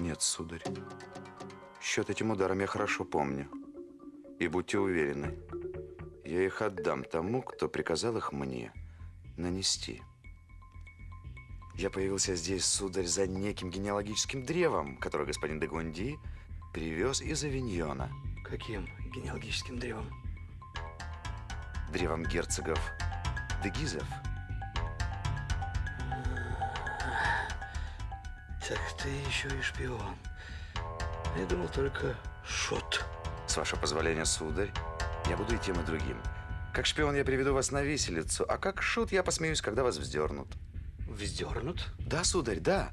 Нет, сударь. Счет этим ударом я хорошо помню. И будьте уверены, я их отдам тому, кто приказал их мне нанести. Я появился здесь, сударь, за неким генеалогическим древом, которое господин де Гунди привез из Авиньона. Каким генеалогическим древом? Древом герцогов Дегизов. Так ты еще и шпион. Я думал только шут. С вашего позволения, сударь, я буду и тем, и другим. Как шпион я приведу вас на виселицу, а как шут я посмеюсь, когда вас вздернут. Вздернут? Да, сударь, да.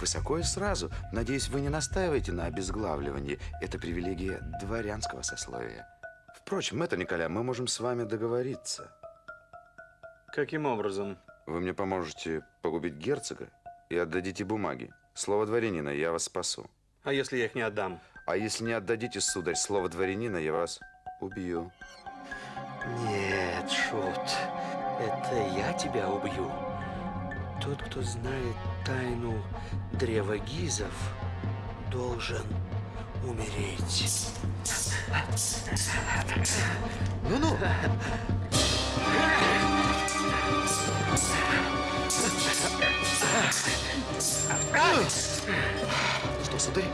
Высоко и сразу. Надеюсь, вы не настаиваете на обезглавливании. Это привилегия дворянского сословия. Впрочем, это, Николя, мы можем с вами договориться. Каким образом? Вы мне поможете погубить герцога и отдадите бумаги. Слово дворянина, я вас спасу. А если я их не отдам? А если не отдадите, сударь, слово дворянина, я вас убью. Нет, Шут, это я тебя убью. Тот, кто знает тайну древа Гизов, должен умереть. Ну-ну! Что, сударь,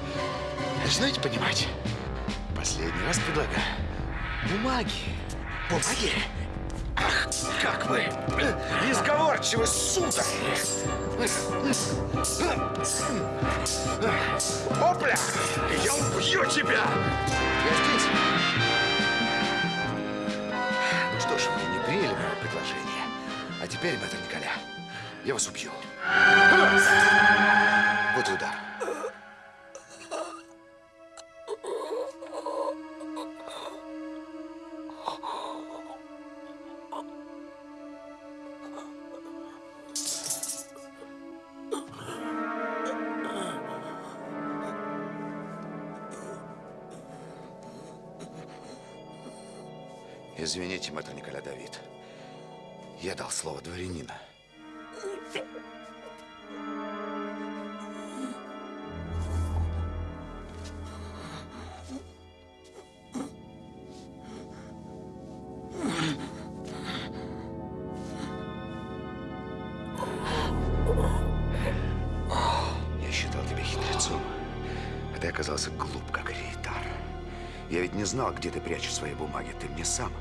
начинаете понимать? Последний раз предлагаю. Бумаги. Бумаги? Ах, как вы изговорчивы, сударь! Опля! Я убью тебя! Я здесь. Ну что ж, вы не приняли мое предложение. А теперь, мэтр Николя, я вас убью. Вот Извините, мэтр Николя Давид. Я дал слово дворянина. Я считал тебя хитрецом, а ты оказался глуп, как рейтар. Я ведь не знал, где ты прячешь свои бумаги. Ты мне сам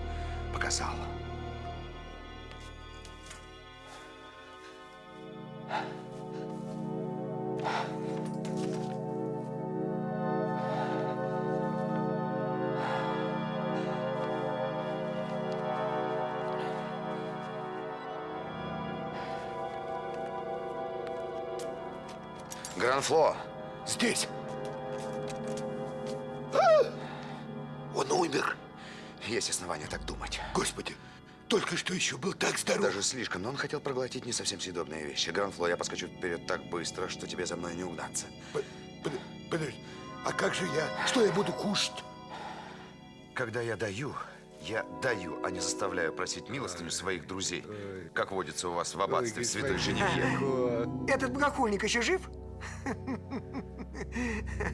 Гранфло, Здесь. Он умер. есть основания так думать. Господи, только что еще был так здоров. Даже слишком, но он хотел проглотить не совсем съедобные вещи. Гранфло, я поскочу вперед так быстро, что тебе за мной не угнаться. Под- под- Подожди, а как же я? Что я буду кушать? Когда я даю, я даю, а не заставляю просить милостыню своих друзей, как водится у вас в аббатстве Святой Женевье. Этот богохульник еще жив?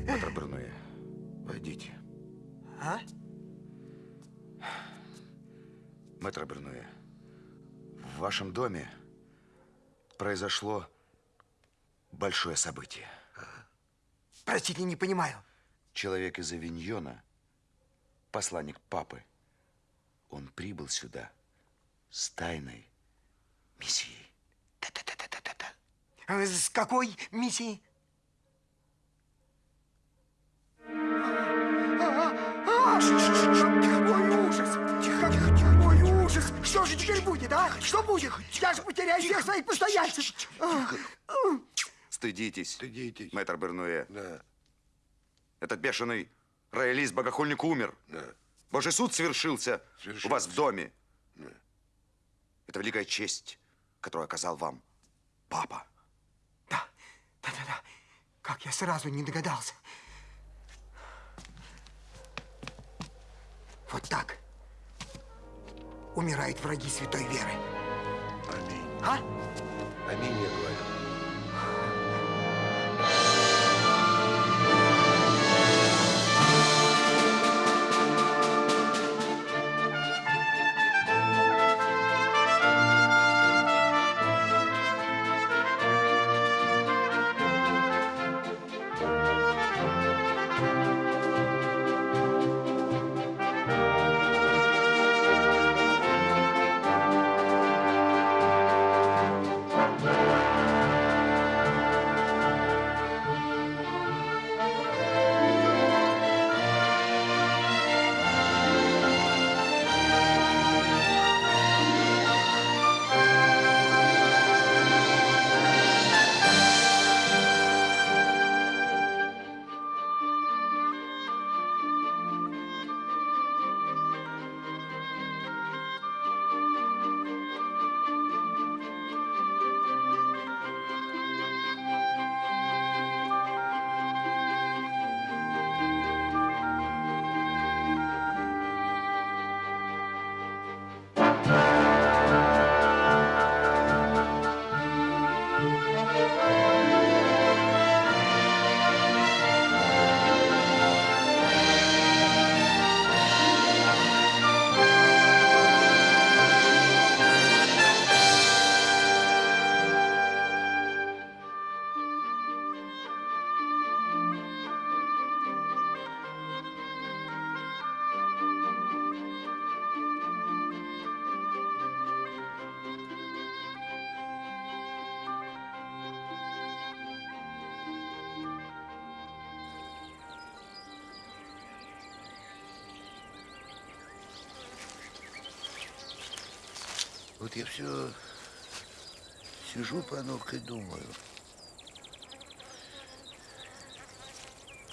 Петр Брунуэ, войдите. А? Мэтр Брунуэ, в вашем доме произошло большое событие. Простите, не понимаю. Человек из Авиньона, посланник папы, он прибыл сюда с тайной миссией. А С какой миссией? Какой ужас! Тихо, тихо, тихо. Какой ужас! Что же теперь будет, а? Что будет? Я же потеряю всех своих постояльцев. Стыдитесь, Стыдитесь. мэтр Бернуэ. Да, Этот бешеный роялист, богохульник умер. да. Божий суд совершился, у вас в доме. Да. Это великая честь, которую оказал вам папа. Да, да, да, да. Как я сразу не догадался. Вот так умирают враги святой веры. Аминь. А? Аминь, я говорю. Вот я все сижу, панурка, и думаю.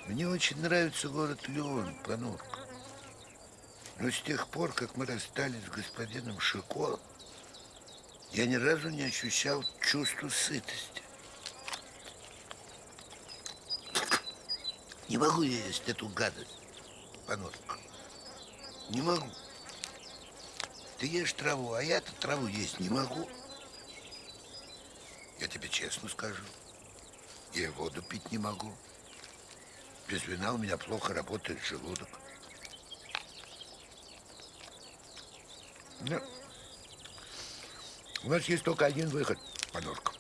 Мне очень нравится город Леон, Панурка. Но с тех пор, как мы расстались с господином Шико, я ни разу не ощущал чувства сытости. Не могу я есть эту гадость, Панурка. Не могу. Ты ешь траву, а я-то траву есть не могу. Я тебе честно скажу. Я воду пить не могу. Без вина у меня плохо работает желудок. Ну, у нас есть только один выход, Подорка.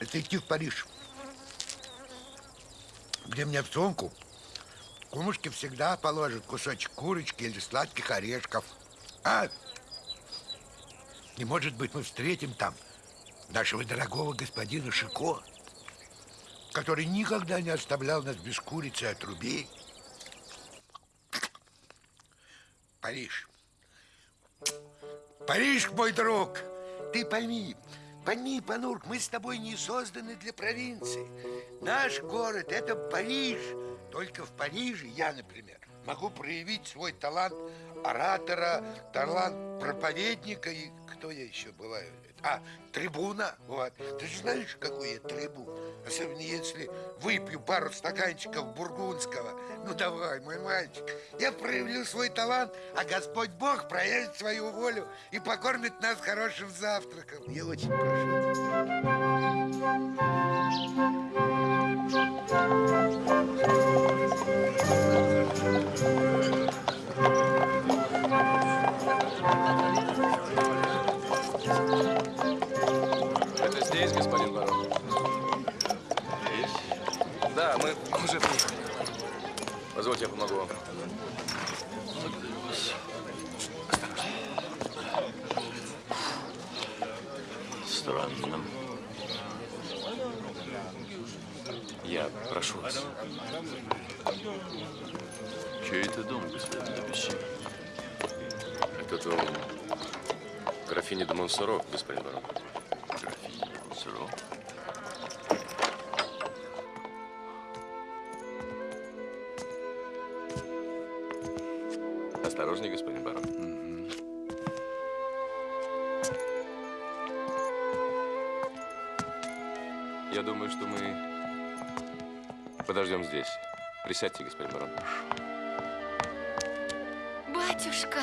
Это идти в Париж. Где мне в сумку кумушки всегда положат кусочек курочки или сладких орешков. А? И, может быть, мы встретим там нашего дорогого господина Шико, который никогда не оставлял нас без курицы и отрубей. Париж. Париж, мой друг, ты пойми, пойми, Панурк, мы с тобой не созданы для провинции. Наш город – это Париж. Только в Париже я, например, могу проявить свой талант оратора, талант проповедника и кто я еще бываю? А, трибуна, вот. Ты же знаешь, какой я трибун? Особенно если выпью пару стаканчиков бургундского. Ну давай, мой мальчик, я проявлю свой талант, а Господь Бог проявит свою волю и покормит нас хорошим завтраком. Я очень прошу. Позвольте, я помогу вам. Странно. Я прошу вас. Чей это дом, господин Дебюсси? Это дом графини де Монсоро, господин барон. Осторожней, господин барон. Я думаю, что мы подождем здесь. Присядьте, господин барон. Батюшка!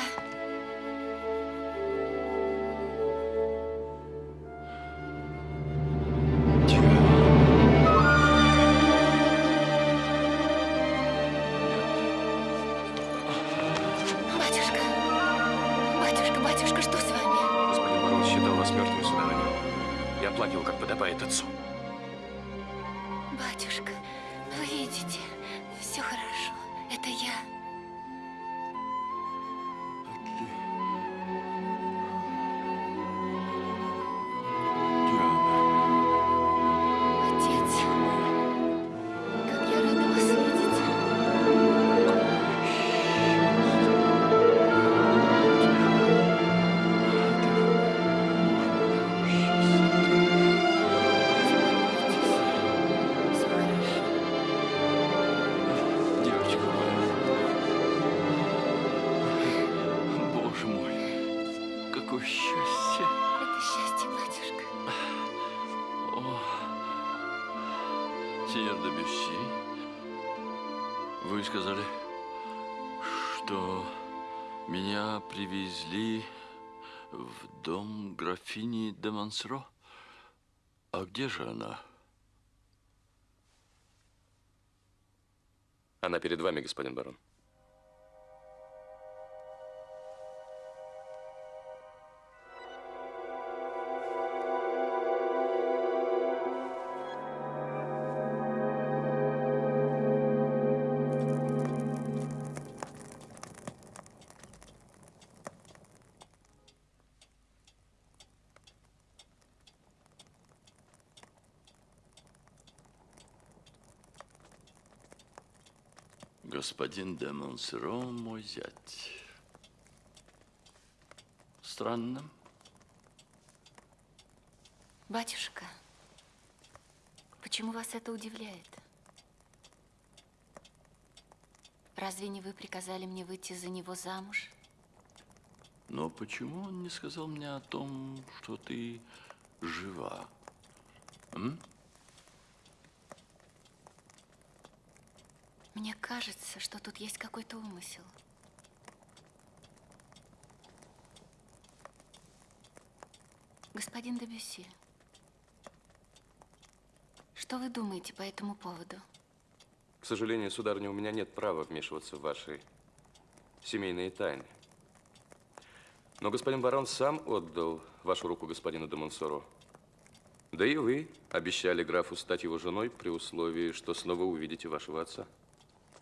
Монсоро. А где же она? Она перед вами, господин барон. господин де Монсеро, мой зять. Странно. Батюшка, почему вас это удивляет? Разве не вы приказали мне выйти за него замуж? Но почему он не сказал мне о том, что ты жива? М? Мне кажется, что тут есть какой-то умысел. Господин Дебюсси, что вы думаете по этому поводу? К сожалению, сударыня, у меня нет права вмешиваться в ваши семейные тайны. Но господин барон сам отдал вашу руку господину де Монсоро. Да и вы обещали графу стать его женой при условии, что снова увидите вашего отца.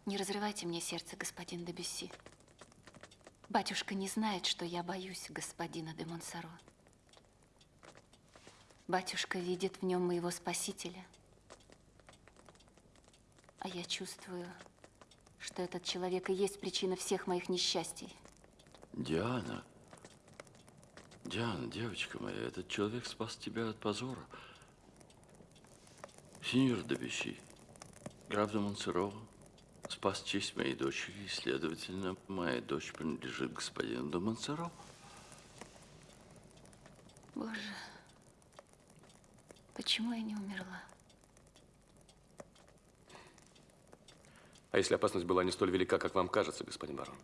Не разрывайте мне сердце, господин Дебюсси. Батюшка не знает, что я боюсь господина де Монсоро. Батюшка видит в нем моего спасителя. А я чувствую, что этот человек и есть причина всех моих несчастий. Диана. Диана, девочка моя, этот человек спас тебя от позора. Сеньор Дебюсси, граф де Монсоро спас честь моей дочери, и, следовательно, моя дочь принадлежит господину де Монсоро. Боже, почему я не умерла? А если опасность была не столь велика, как вам кажется, господин барон?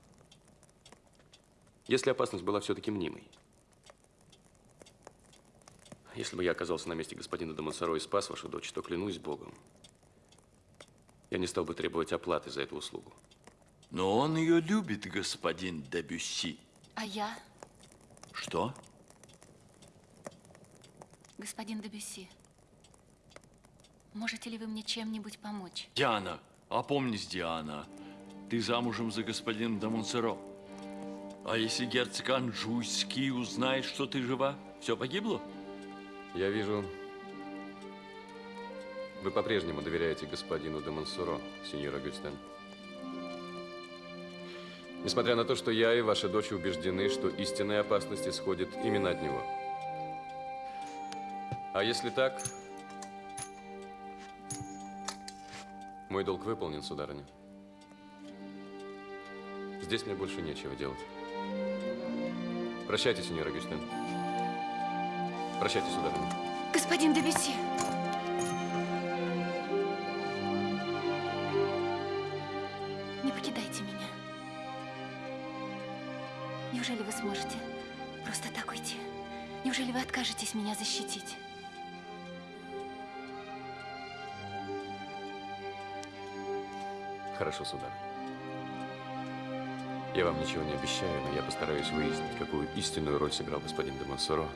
Если опасность была все-таки мнимой? Если бы я оказался на месте господина де Монсоро и спас вашу дочь, то клянусь Богом, я не стал бы требовать оплаты за эту услугу. Но он ее любит, господин Дебюсси. А я, Что? господин Дебюсси, можете ли вы мне чем-нибудь помочь? Диана, опомнись, Диана. Ты замужем за господином де Монсоро. А если герцог Анжуйский узнает, что ты жива, все погибло? Я вижу, вы по-прежнему доверяете господину де Монсоро, сеньор Агюстен. Несмотря на то, что я и ваша дочь убеждены, что истинная опасность исходит именно от него. А если так, мой долг выполнен, сударыня. Здесь мне больше нечего делать. Прощайте, сеньор Агюстен. Прощайте, сударыня. Господин Дебюсси! Откажетесь меня защитить? Хорошо, сударь. Я вам ничего не обещаю, но я постараюсь выяснить, какую истинную роль сыграл господин де Монсоро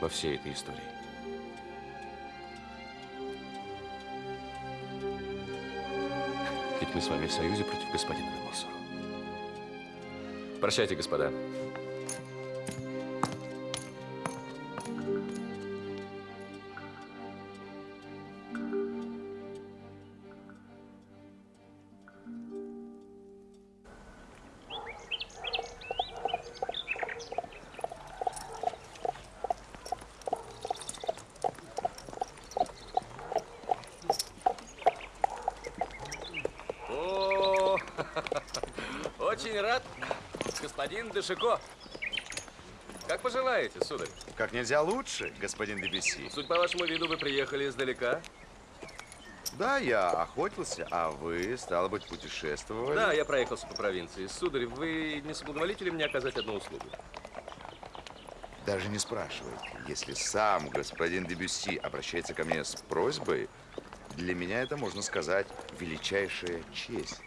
во всей этой истории. Ведь мы с вами в союзе против господина де Монсоро. Прощайте, господа. Дешико. Как пожелаете, сударь? Как нельзя лучше, господин Дебюсси. Суть по вашему виду, вы приехали издалека. Да, я охотился, а вы, стало быть, путешествовали. Да, я проехался по провинции. Сударь, вы не соблаговолите ли мне оказать одну услугу? Даже не спрашивайте. Если сам господин Дебюсси обращается ко мне с просьбой, для меня это, можно сказать, величайшая честь.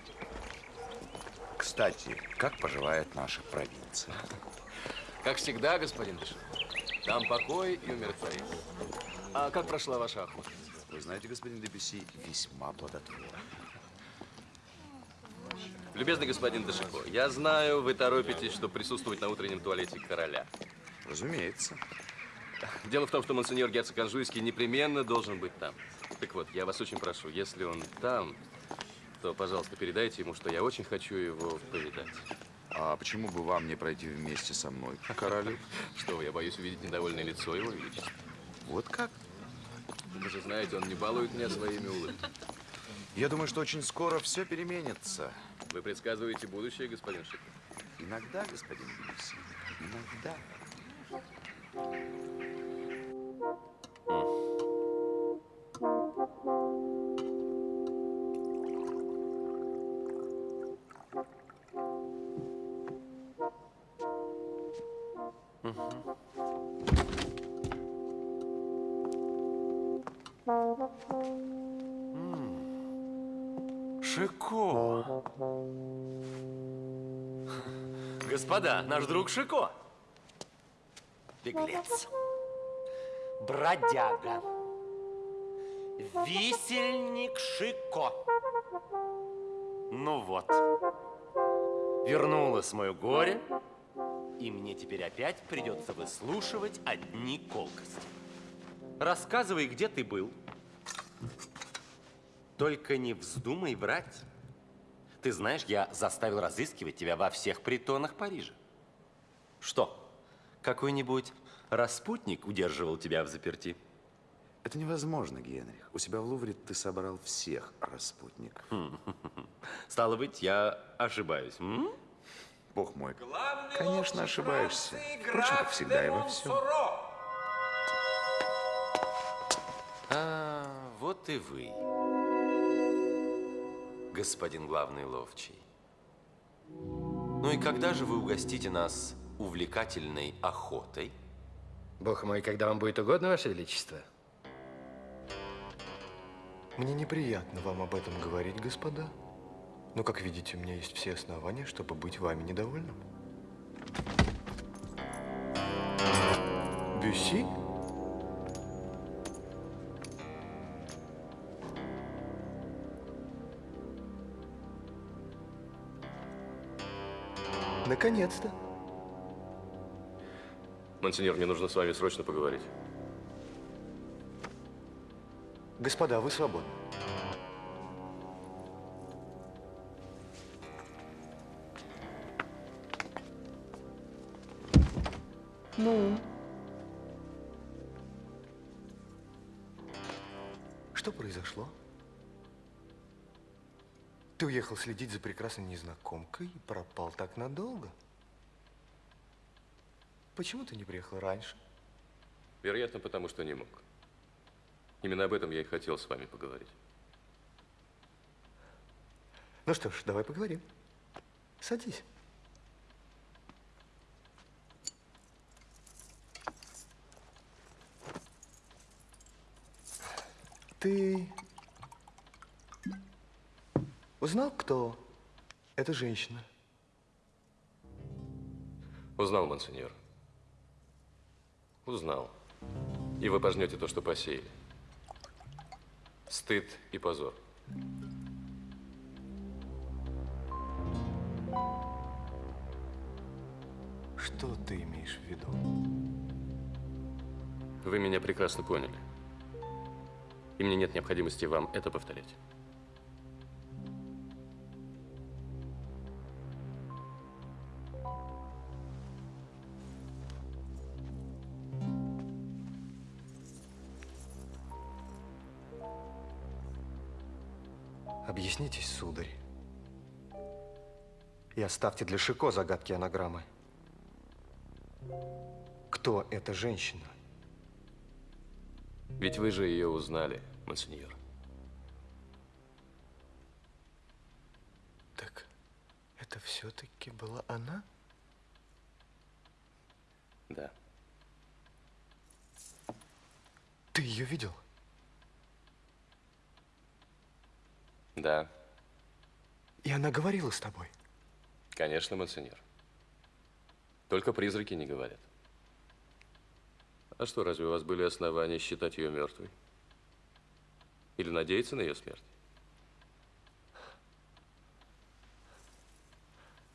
Кстати, как поживает наша провинция? Как всегда, господин Дешико. Там покой и умиротворение. А как прошла ваша охота? Вы знаете, господин Дебюсси, весьма плодотворно. Любезный господин Дешико, я знаю, вы торопитесь, чтобы присутствовать на утреннем туалете короля. Разумеется. Дело в том, что монсеньор герцог Анжуйский непременно должен быть там. Так вот, я вас очень прошу, если он там, то, пожалуйста, передайте ему, что я очень хочу его повидать. А почему бы вам не пройти вместе со мной, королю? Что вы, я боюсь увидеть недовольное лицо его величества. Вот как? Вы же знаете, он не балует меня своими улыбками. Я думаю, что очень скоро все переменится. Вы предсказываете будущее, господин Шипов? Иногда, господин Бьюси, иногда. Господа, наш друг Шико. Беглец. Бродяга. Висельник Шико. Ну вот. Вернулось мое горе, и мне теперь опять придется выслушивать одни колкости. Рассказывай, где ты был. Только не вздумай врать. Ты знаешь, я заставил разыскивать тебя во всех притонах Парижа. Что, какой-нибудь распутник удерживал тебя в заперти? Это невозможно, Генрих. У себя в Лувре ты собрал всех распутников. Стало быть, я ошибаюсь. м? Бог мой, конечно, ошибаешься. Впрочем, как всегда и во всем. А, вот и вы, господин главный ловчий. Ну и когда же вы угостите нас увлекательной охотой? Бог мой, когда вам будет угодно, Ваше Величество. Мне неприятно вам об этом говорить, господа. Но, как видите, у меня есть все основания, чтобы быть вами недовольным. Бюси? Наконец-то. Монсеньор, мне нужно с вами срочно поговорить. Господа, вы свободны. Ну? Что произошло? Ты уехал следить за прекрасной незнакомкой и пропал так надолго? Почему ты не приехал раньше? Вероятно, потому что не мог. Именно об этом я и хотел с вами поговорить. Ну что ж, давай поговорим. Садись. Ты узнал, кто эта женщина? Узнал, монсеньор. Узнал. И вы пожнете то, что посеяли. Стыд и позор. Что ты имеешь в виду? Вы меня прекрасно поняли. И мне нет необходимости вам это повторять. Оставьте для Шико загадки анаграммы. Кто эта женщина? Ведь вы же ее узнали, монсеньор. Так это все-таки была она? Да. Ты ее видел? Да, И она говорила с тобой? Конечно, монсеньор. Только призраки не говорят. А что, разве у вас были основания считать ее мертвой? Или надеяться на ее смерть?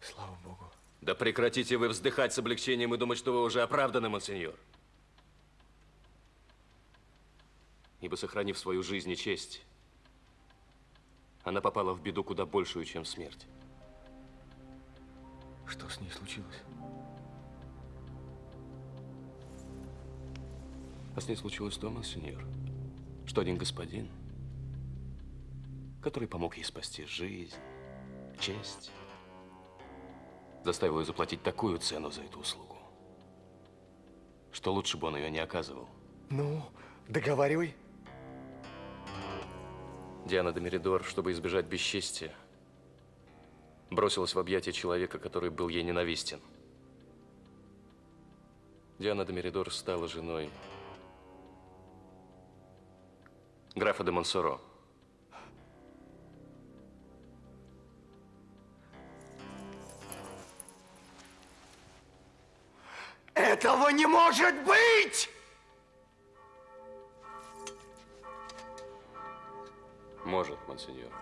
Слава Богу. Да прекратите вы вздыхать с облегчением и думать, что вы уже оправданы, монсеньор. Ибо, сохранив свою жизнь и честь, она попала в беду куда большую, чем смерть. Что с ней случилось? А с ней случилось то, монсеньор, что один господин, который помог ей спасти жизнь, честь, заставил ее заплатить такую цену за эту услугу, что лучше бы он ее не оказывал. Ну, договаривай. Диана де Меридор, чтобы избежать бесчестия, бросилась в объятия человека, который был ей ненавистен. Диана де Меридор стала женой графа де Монсоро. Этого не может быть! Может, монсеньор.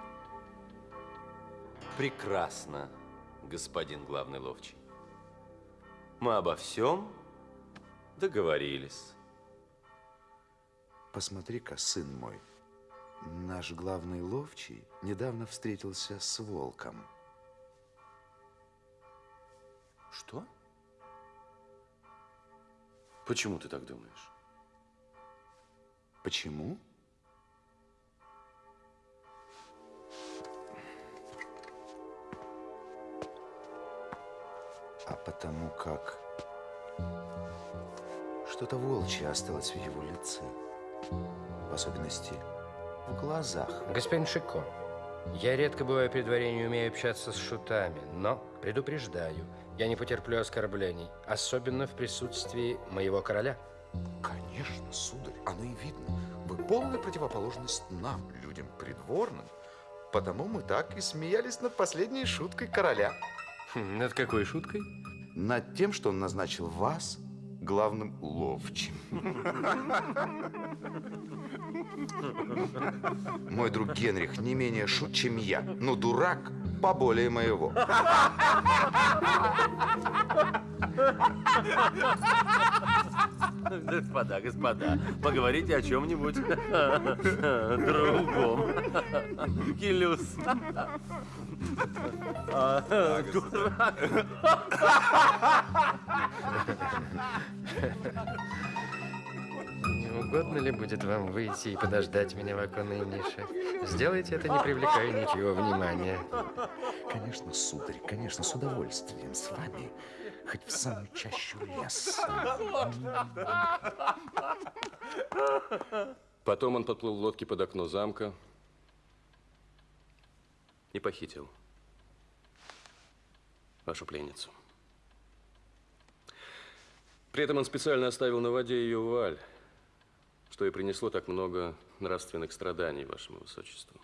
Прекрасно, господин главный ловчий. Мы обо всем договорились. Посмотри-ка, сын мой, наш главный ловчий недавно встретился с волком. Что? Почему ты так думаешь? Почему? А потому как что-то волчье осталось в его лице. В особенности в глазах. Господин Шико, я редко бываю при дворе и не умею общаться с шутами, но предупреждаю, я не потерплю оскорблений, особенно в присутствии моего короля. Конечно, сударь, оно и видно. Вы полная противоположность нам, людям придворным. Потому мы так и смеялись над последней шуткой короля. Хм, над какой шуткой? Над тем, что он назначил вас главным ловчим. Мой друг Генрих не менее шут, чем я, но дурак поболее моего. Господа, господа, поговорите о чем-нибудь другом. А, дурак. Не угодно ли будет вам выйти и подождать меня в оконной нише? Сделайте это, не привлекая ничего внимания. Конечно, сударь, конечно, с удовольствием с вами, хоть в самую чащу леса. Потом он подплыл в лодке под окно замка и похитил вашу пленницу. При этом он специально оставил на воде ее вуаль, что и принесло так много нравственных страданий вашему высочеству.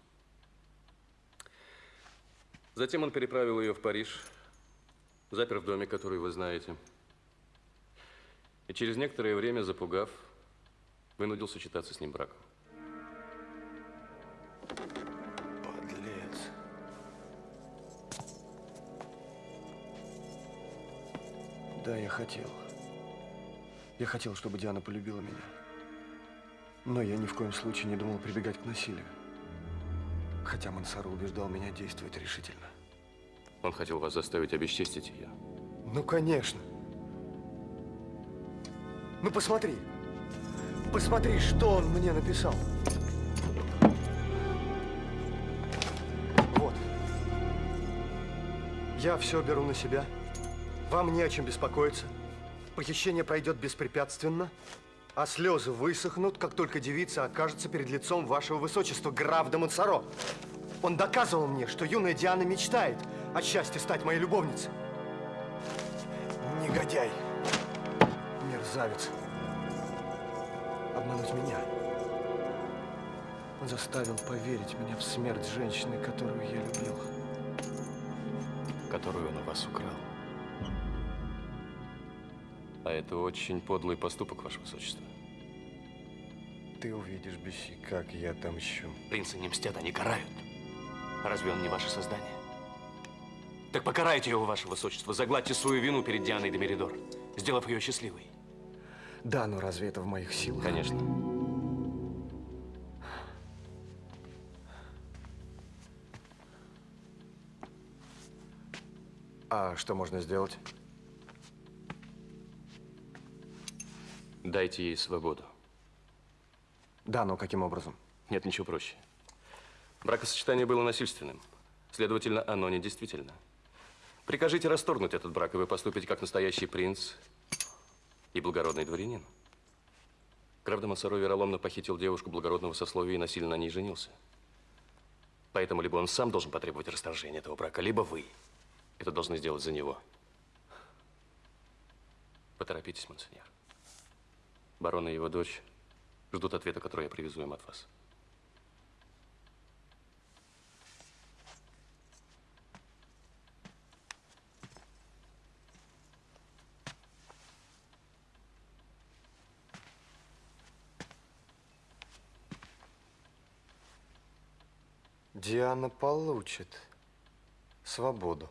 Затем он переправил ее в Париж, запер в доме, который вы знаете. И через некоторое время, запугав, вынудил сочетаться с ним браком. Да, я хотел. Я хотел, чтобы Диана полюбила меня. Но я ни в коем случае не думал прибегать к насилию. Хотя Мансару убеждал меня действовать решительно. Он хотел вас заставить обесчестить ее. Ну, конечно. Ну, посмотри. Посмотри, что он мне написал. Вот. Я все беру на себя. Вам не о чем беспокоиться. Похищение пройдет беспрепятственно, а слезы высохнут, как только девица окажется перед лицом вашего высочества, граф де Монсоро. Он доказывал мне, что юная Диана мечтает о счастье стать моей любовницей. Негодяй. Мерзавец. Обмануть меня. Он заставил поверить меня в смерть женщины, которую я любил. Которую он у вас украл. А это очень подлый поступок, ваше высочество. Ты увидишь, Бесси, как я отомщу. Принцы не мстят, они карают. Разве он не ваше создание? Так покарайте его, ваше высочество. Загладьте свою вину перед Дианой де Меридор, сделав ее счастливой. Да, но разве это в моих силах? Конечно. А что можно сделать? Дайте ей свободу. Да, но каким образом? Нет, ничего проще. Бракосочетание было насильственным. Следовательно, оно недействительно. Прикажите расторгнуть этот брак, и вы поступите как настоящий принц и благородный дворянин. Граф де Монсоро вероломно похитил девушку благородного сословия и насильно на ней женился. Поэтому либо он сам должен потребовать расторжения этого брака, либо вы это должны сделать за него. Поторопитесь, монсеньор. Барон и его дочь ждут ответа, который я привезу им от вас. Диана получит свободу.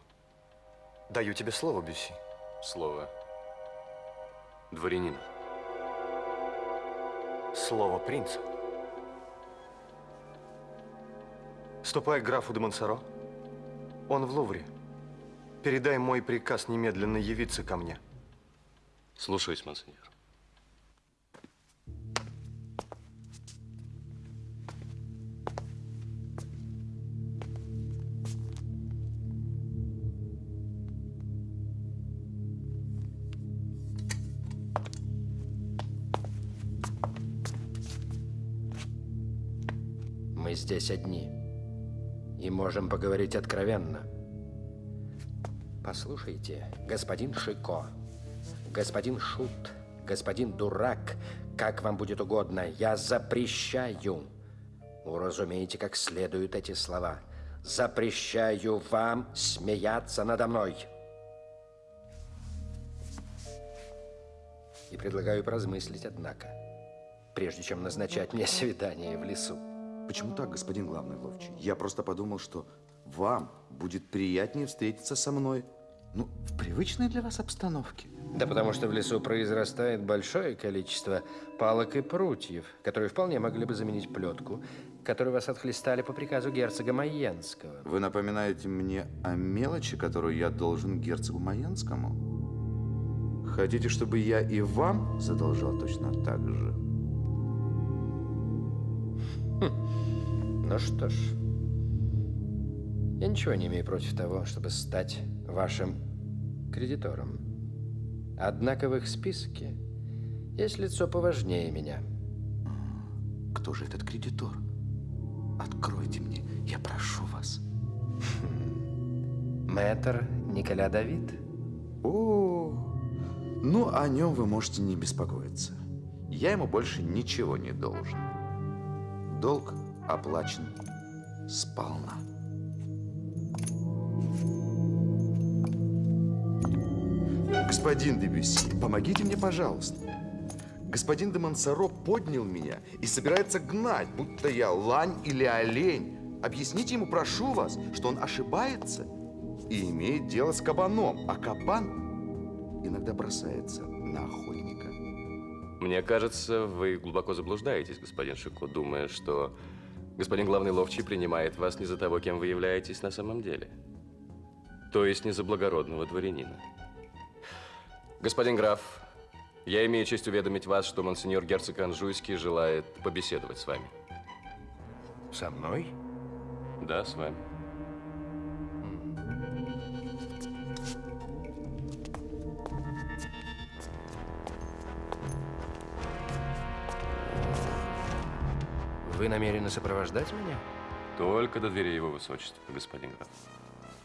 Даю тебе слово, Бюси. Слово дворянина. Слово принца. Ступай к графу де Монсоро. Он в Лувре. Передай мой приказ немедленно явиться ко мне. Слушаюсь, монсеньор. Здесь одни. И можем поговорить откровенно. Послушайте, господин Шико, господин Шут, господин Дурак, как вам будет угодно, я запрещаю. Уразумейте как следует эти слова. Запрещаю вам смеяться надо мной. И предлагаю поразмыслить, однако, прежде чем назначать мне свидание в лесу. Почему так, господин главный ловчий? Я просто подумал, что вам будет приятнее встретиться со мной, ну, в привычной для вас обстановке. Да потому что в лесу произрастает большое количество палок и прутьев, которые вполне могли бы заменить плетку, которую вас отхлестали по приказу герцога Майенского. Вы напоминаете мне о мелочи, которую я должен герцогу Майенскому? Хотите, чтобы я и вам задолжал точно так же? Ну что ж, я ничего не имею против того, чтобы стать вашим кредитором. Однако в их списке есть лицо поважнее меня. Кто же этот кредитор? Откройте мне, я прошу вас. Мэтр Николя Давид. О, ну о нем вы можете не беспокоиться. Я ему больше ничего не должен. Долг оплачен сполна. Господин Дебюсси, помогите мне, пожалуйста. Господин де Монсоро поднял меня и собирается гнать, будто я лань или олень. Объясните ему, прошу вас, что он ошибается и имеет дело с кабаном, а кабан иногда бросается на охотника. Мне кажется, вы глубоко заблуждаетесь, господин Шико, думая, что господин главный ловчий принимает вас не за того, кем вы являетесь на самом деле. То есть не за благородного дворянина. Господин граф, я имею честь уведомить вас, что монсеньор герцог Анжуйский желает побеседовать с вами. Со мной? Да, с вами. Вы намерены сопровождать меня? Только до двери его высочества, господин граф.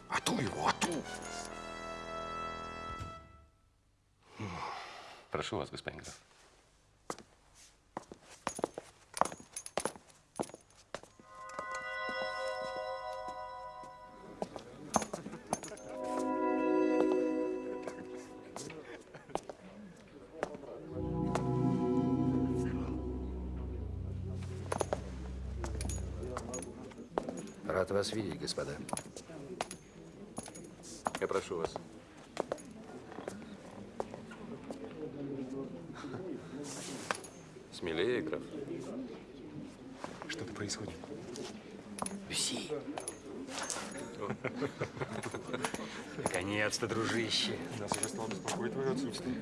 Ату его, ату! Прошу вас, господин граф. Господа. Я прошу вас. Смелее, граф. Что-то происходит. Люси. Наконец. Наконец-то, дружище. Нас уже стало беспокоить твое отсутствие.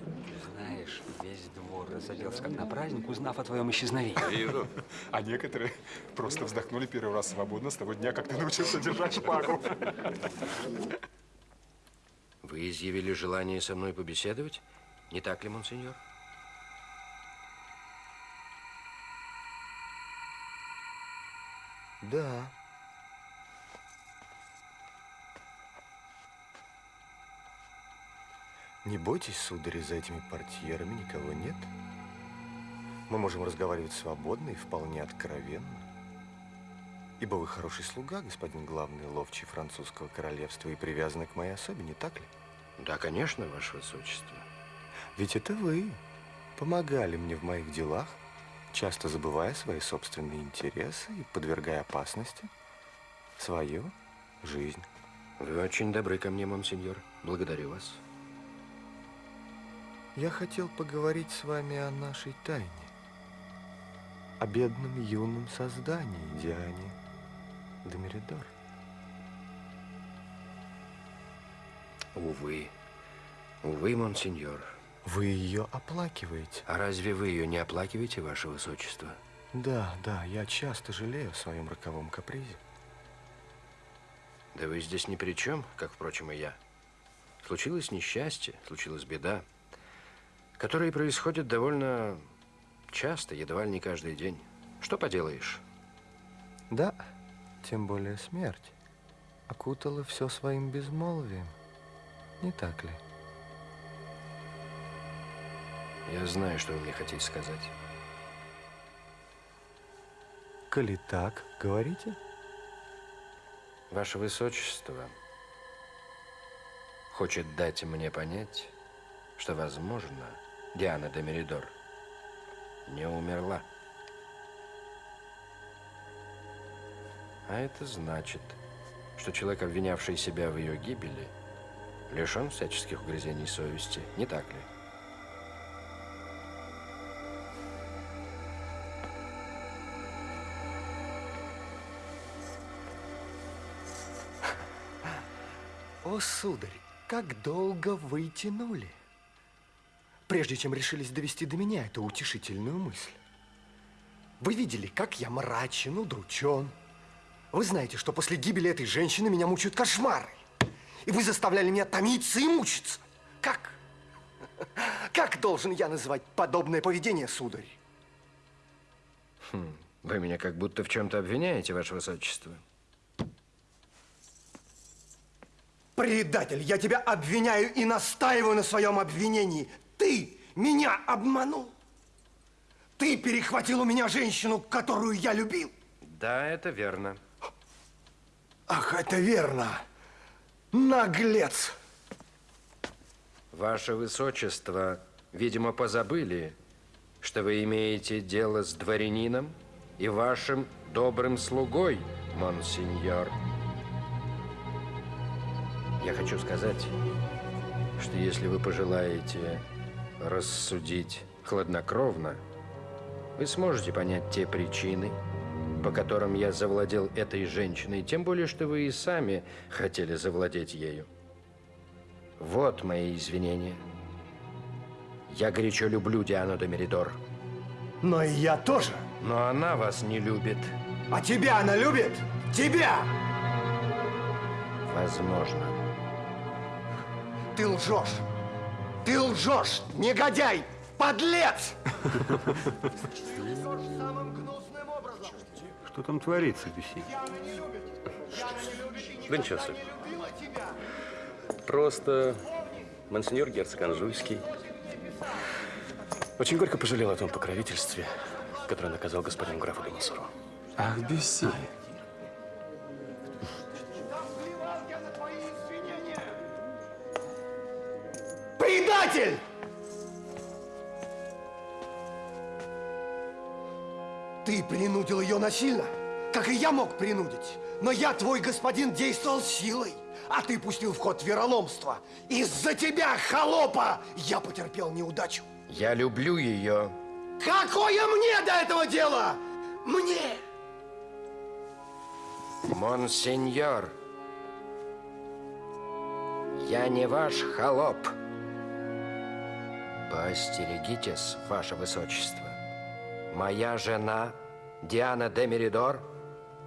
Знаешь, весь двор разоделся как на праздник, узнав о твоем исчезновении. Вижу. А некоторые просто вздохнули первый раз свободно с того дня, как ты научился держать шпагу. Вы изъявили желание со мной побеседовать? Не так ли, монсеньор? Да. Не бойтесь, сударь, за этими портьерами никого нет. Мы можем разговаривать свободно и вполне откровенно. Ибо вы хороший слуга, господин главный ловчий французского королевства и привязаны к моей особе, не так ли? Да, конечно, ваше высочество. Ведь это вы помогали мне в моих делах, часто забывая свои собственные интересы и подвергая опасности свою жизнь. Вы очень добры ко мне, монсеньор. Благодарю вас. Я хотел поговорить с вами о нашей тайне. О бедном юном создании Диане Домеридор. Увы. Увы, монсеньор. Вы ее оплакиваете? А разве вы ее не оплакиваете, ваше высочество? Да, да, я часто жалею о своем роковом капризе. Да вы здесь ни при чем, как, впрочем, и я. Случилось несчастье, случилась беда, которые происходят довольно часто, едва ли не каждый день. Что поделаешь? Да, тем более смерть окутала все своим безмолвием. Не так ли? Я знаю, что вы мне хотите сказать. Коли так, говорите? Ваше Высочество хочет дать мне понять, что, возможно, Диана де Меридор не умерла. А это значит, что человек, обвинявший себя в ее гибели, лишен всяческих угрызений совести, не так ли? О, сударь, как долго вы тянули, прежде чем решились довести до меня эту утешительную мысль. Вы видели, как я мрачен, удручен. Вы знаете, что после гибели этой женщины меня мучают кошмары. И вы заставляли меня томиться и мучиться. Как? Как должен я называть подобное поведение, сударь? Хм, вы меня как будто в чем-то обвиняете, Ваше Высочество. Предатель, я тебя обвиняю и настаиваю на своем обвинении. Ты меня обманул. Ты перехватил у меня женщину, которую я любил. Да, это верно. Ах, это верно. Наглец. Ваше Высочество, видимо, позабыли, что вы имеете дело с дворянином и вашим добрым слугой, монсеньор. Я хочу сказать, что если вы пожелаете рассудить хладнокровно, вы сможете понять те причины, по которым я завладел этой женщиной, тем более, что вы и сами хотели завладеть ею. Вот мои извинения. Я горячо люблю Диану де Меридор. Но и я тоже. Но она вас не любит. А тебя она любит? Тебя! Возможно. Ты лжешь! Ты лжешь, негодяй! Подлец! Что там творится, Бюси? Да ничего особенного. Просто монсеньор герцог Анжуйский очень горько пожалел о том покровительстве, которое наказал господин графу де Монсоро. Ах, Бюсси. Принудил ее насильно, как и я мог принудить. Но я, твой господин, действовал силой, а ты пустил в ход вероломство. Из-за тебя, холопа, я потерпел неудачу. Я люблю ее. Какое мне до этого дела? Мне! Монсеньор, Я не ваш холоп. Поостерегитесь, ваше высочество. Моя жена, Диана де Меридор,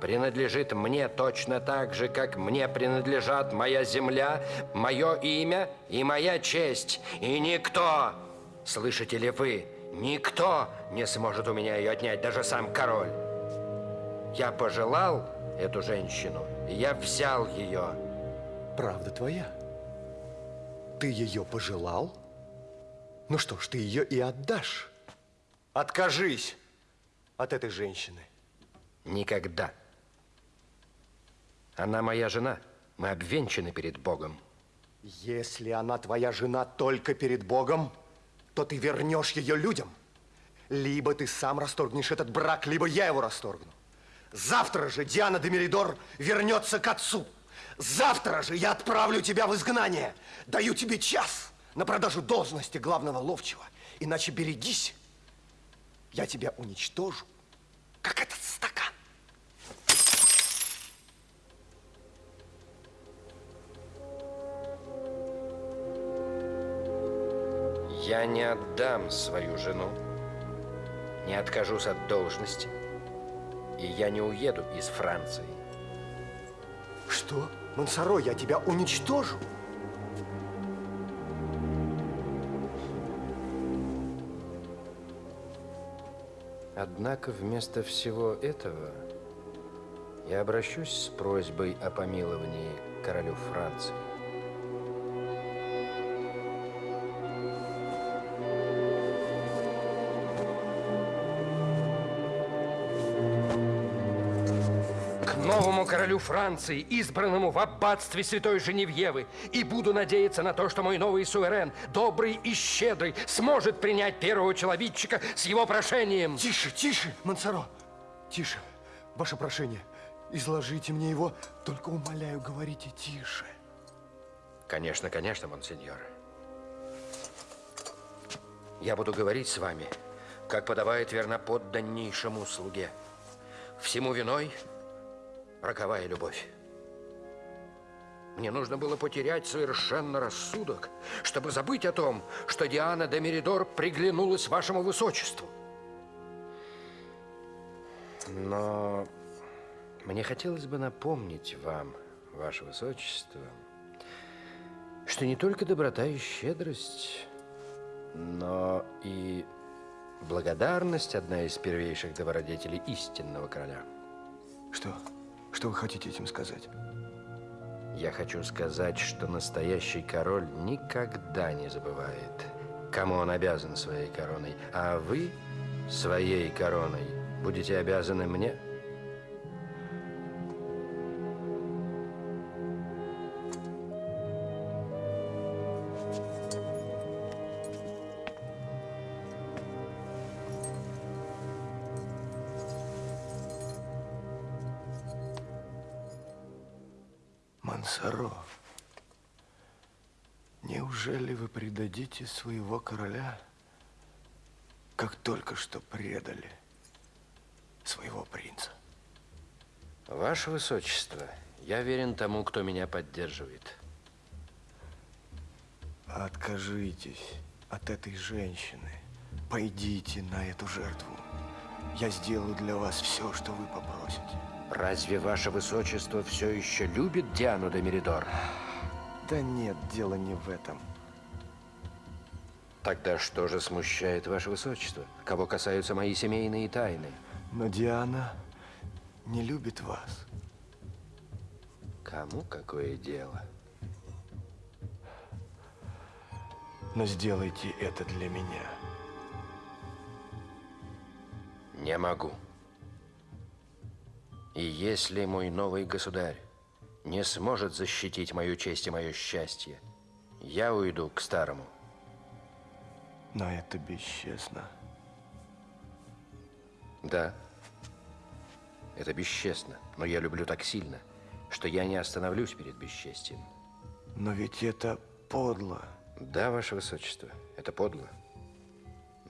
принадлежит мне точно так же, как мне принадлежат моя земля, мое имя и моя честь. И никто, слышите ли вы, никто не сможет у меня ее отнять, даже сам король. Я пожелал эту женщину, и я взял ее. Правда твоя? Ты ее пожелал? Ну что ж, ты ее и отдашь. Откажись от этой женщины. Никогда. Она моя жена. Мы обвенчаны перед Богом. Если она твоя жена только перед Богом, то ты вернешь ее людям. Либо ты сам расторгнешь этот брак, либо я его расторгну. Завтра же Диана де Меридор вернется к отцу. Завтра же я отправлю тебя в изгнание. Даю тебе час на продажу должности главного ловчего. Иначе берегись, я тебя уничтожу, как этот стакан. Я не отдам свою жену, не откажусь от должности, и я не уеду из Франции. Что? Монсоро, я тебя уничтожу. Однако вместо всего этого я обращусь с просьбой о помиловании королю Франции. Королю Франции, избранному в аббатстве святой Женевьевы, и буду надеяться на то, что мой новый суверен, добрый и щедрый, сможет принять первого человечика с его прошением. Тише, тише, Монсоро, тише. Ваше прошение, изложите мне его, только умоляю, говорите тише. Конечно, конечно, монсеньор. Я буду говорить с вами, как подавает верноподданнейшему слуге. Всему виной роковая любовь. Мне нужно было потерять совершенно рассудок, чтобы забыть о том, что Диана де Меридор приглянулась вашему высочеству. Но мне хотелось бы напомнить вам, ваше высочество, что не только доброта и щедрость, но и благодарность одна из первейших добродетелей истинного короля. Что? Что вы хотите этим сказать? Я хочу сказать, что настоящий король никогда не забывает, кому он обязан своей короной, а вы своей короной будете обязаны мне. Предадите своего короля, как только что предали своего принца? Ваше высочество, я верен тому, кто меня поддерживает. Откажитесь от этой женщины. Пойдите на эту жертву. Я сделаю для вас все, что вы попросите. Разве ваше высочество все еще любит Диану де Меридор? Да нет, дело не в этом. Тогда что же смущает ваше высочество? Кого касаются мои семейные тайны? Но Диана не любит вас. Кому какое дело? Но сделайте это для меня. Не могу. И если мой новый государь не сможет защитить мою честь и мое счастье, я уйду к старому. Но это бесчестно. Да, это бесчестно, но я люблю так сильно, что я не остановлюсь перед бесчестием. Но ведь это подло. Да, ваше высочество, это подло.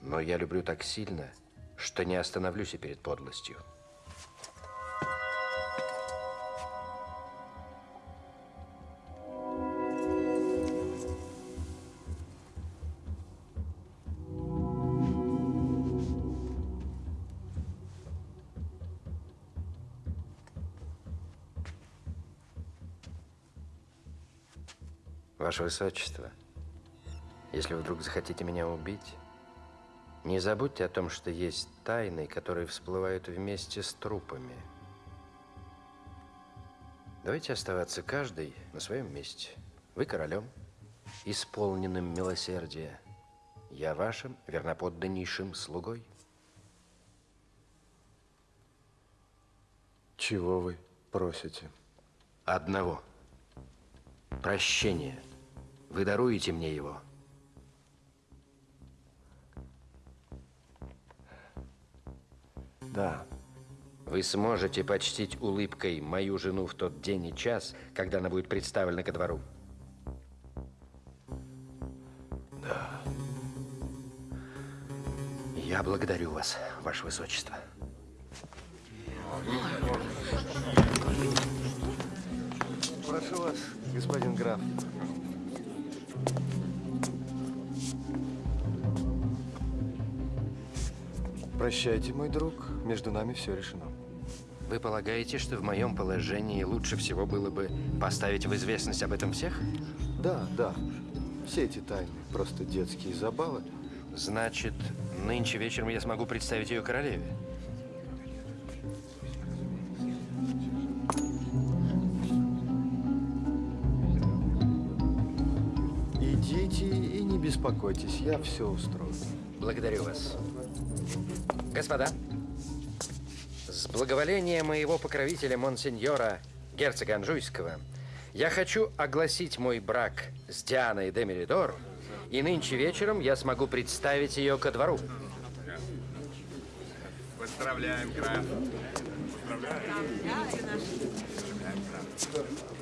Но я люблю так сильно, что не остановлюсь и перед подлостью. Ваше Высочество, если вы вдруг захотите меня убить, не забудьте о том, что есть тайны, которые всплывают вместе с трупами. Давайте оставаться каждый на своем месте. Вы королем, исполненным милосердия. Я вашим верноподданнейшим слугой. Чего вы просите? Одного. Прощения. Вы даруете мне его. Да. Вы сможете почтить улыбкой мою жену в тот день и час, когда она будет представлена ко двору? Да. Я благодарю вас, ваше высочество. Прошу вас, господин граф. Прощайте, мой друг. Между нами все решено. Вы полагаете, что в моем положении лучше всего было бы поставить в известность об этом всех? Да, да. Все эти тайны просто детские забавы. Значит, нынче вечером я смогу представить ее королеве? Идите и не беспокойтесь, я все устрою. Благодарю вас. Господа, с благоволения моего покровителя монсеньора герцога Анжуйского, я хочу огласить мой брак с Дианой де Меридор, и нынче вечером я смогу представить ее ко двору. Поздравляем, граф. Распорядитель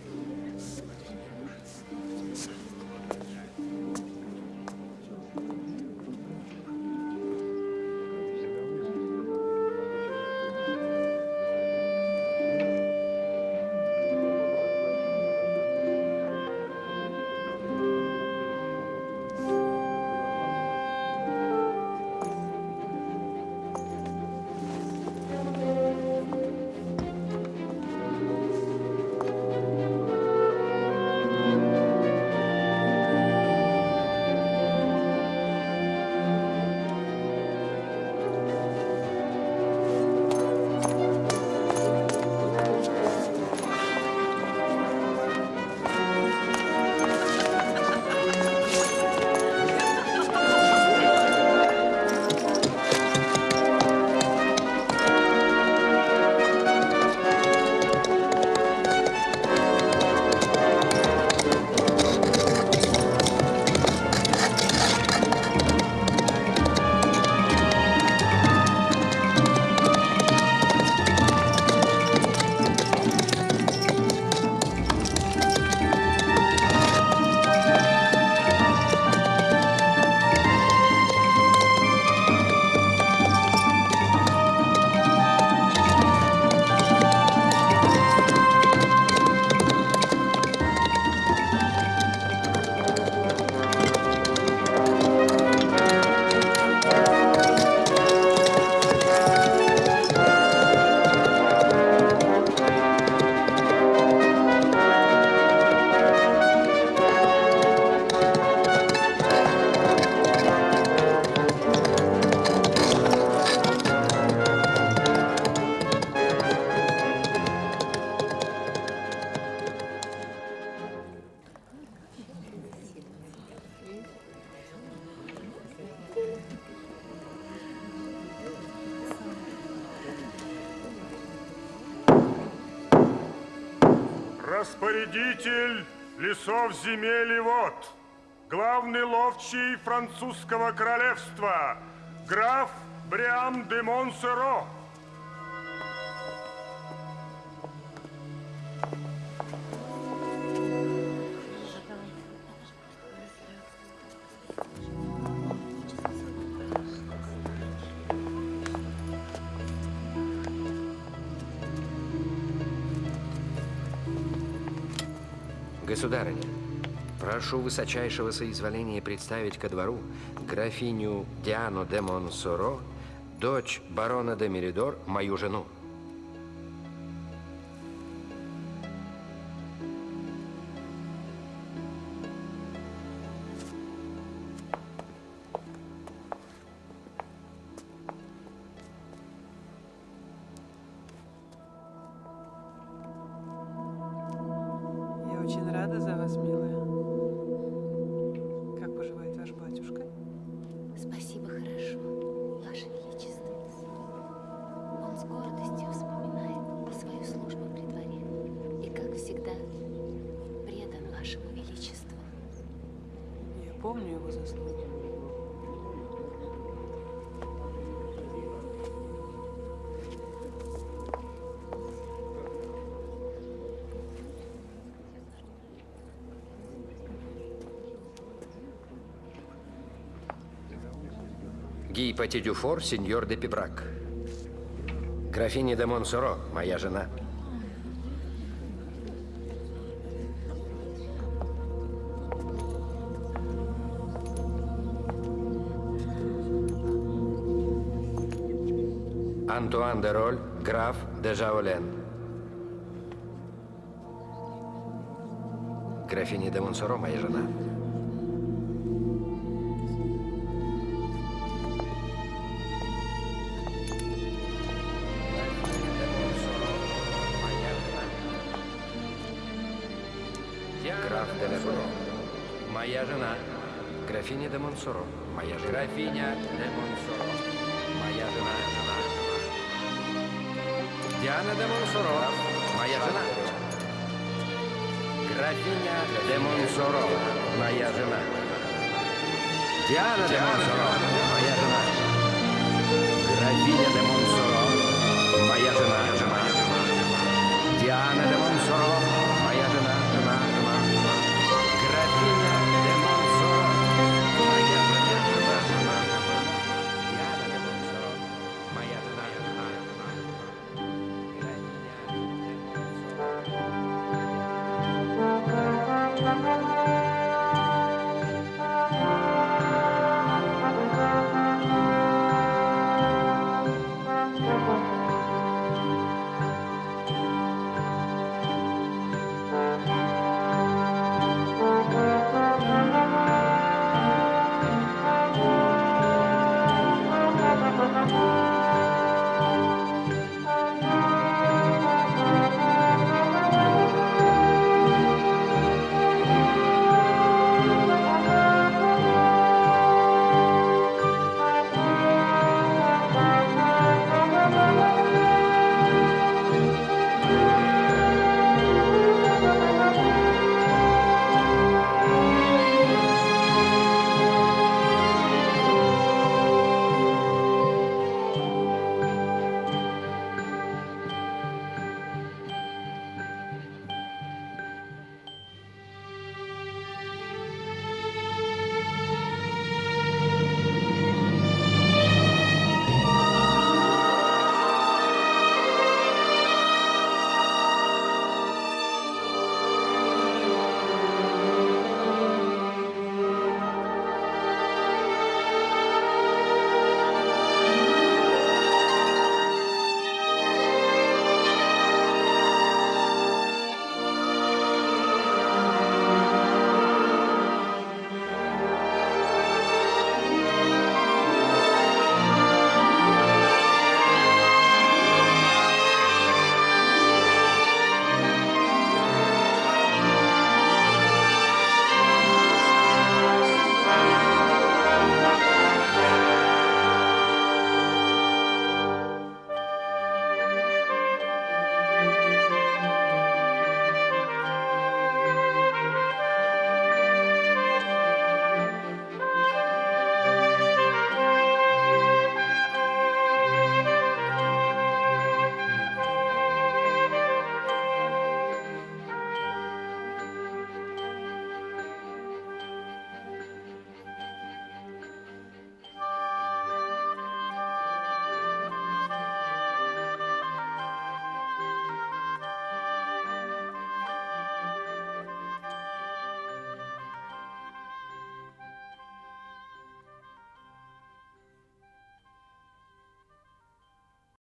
французского королевства, граф Бриам де Монсеро. Государыня, прошу высочайшего соизволения представить ко двору графиню Диану де Монсоро, дочь барона де Меридор, мою жену. Гий Пати Дюфор, сеньор де Пибрак. Графиня де Монсоро, моя жена. Антуан де Роль, граф де Жаолен. Графиня де Монсоро, моя жена. Моя жена. Графиня де Монсоро. Моя жена. Графиня де Монсоро. Моя жена. жена. Диана де Монсоро. Моя жена. Графиня де Монсоро. Моя жена. Диана де Монсоро. Моя жена. Графиня де Монсоро.